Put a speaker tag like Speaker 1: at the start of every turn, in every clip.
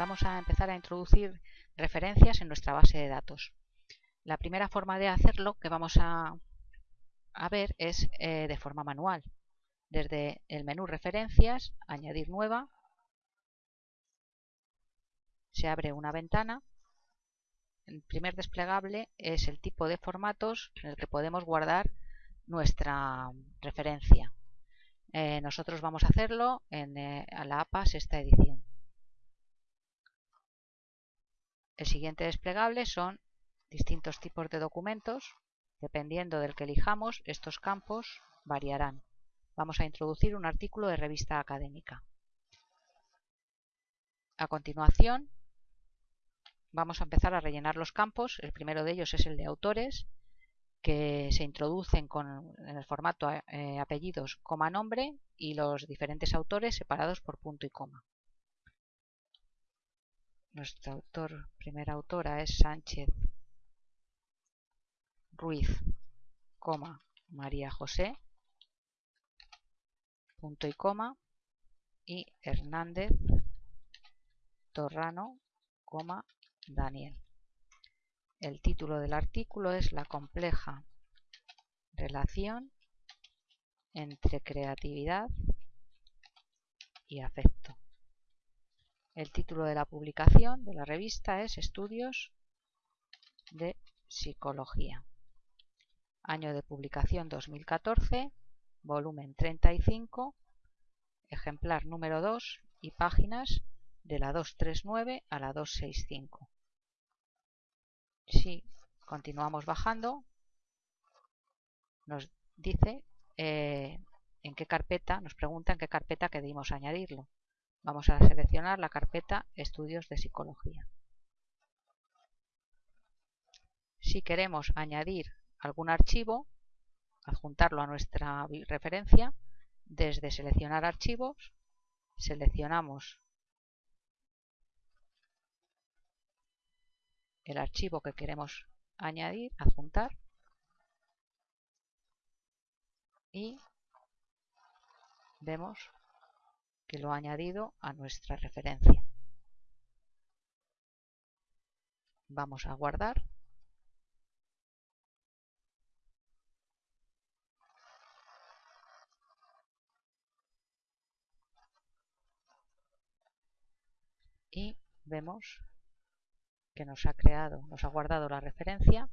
Speaker 1: vamos a empezar a introducir referencias en nuestra base de datos. La primera forma de hacerlo que vamos a, ver es eh, de forma manual. Desde el menú referencias, añadir nueva, se abre una ventana. El primer desplegable es el tipo de formatos en el que podemos guardar nuestra referencia. Eh, nosotros vamos a hacerlo en eh, la APA sexta edición. El siguiente desplegable son distintos tipos de documentos. Dependiendo del que elijamos, estos campos variarán. Vamos a introducir un artículo de revista académica. A continuación, vamos a empezar a rellenar los campos. El primero de ellos es el de autores que se introducen con, en el formato eh, apellidos, coma, nombre y los diferentes autores separados por punto y coma. Nuestra autor, primera autora es Sánchez Ruiz, coma, María José, punto y coma, y Hernández Torrano, coma, Daniel. El título del artículo es La compleja relación entre creatividad y afecto. El título de la publicación de la revista es Estudios de Psicología. Año de publicación 2014, volumen 35, ejemplar número 2 y páginas de la 239 a la 265. Si continuamos bajando, nos dice eh, en qué carpeta, nos pregunta en qué carpeta queremos añadirlo. Vamos a seleccionar la carpeta Estudios de Psicología. Si queremos añadir algún archivo, adjuntarlo a nuestra referencia, desde seleccionar archivos, seleccionamos el archivo que queremos añadir, adjuntar y vemos que lo ha añadido a nuestra referencia. Vamos a guardar. Y vemos que nos ha creado, nos ha guardado la referencia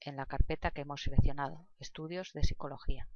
Speaker 1: en la carpeta que hemos seleccionado, Estudios de Psicología.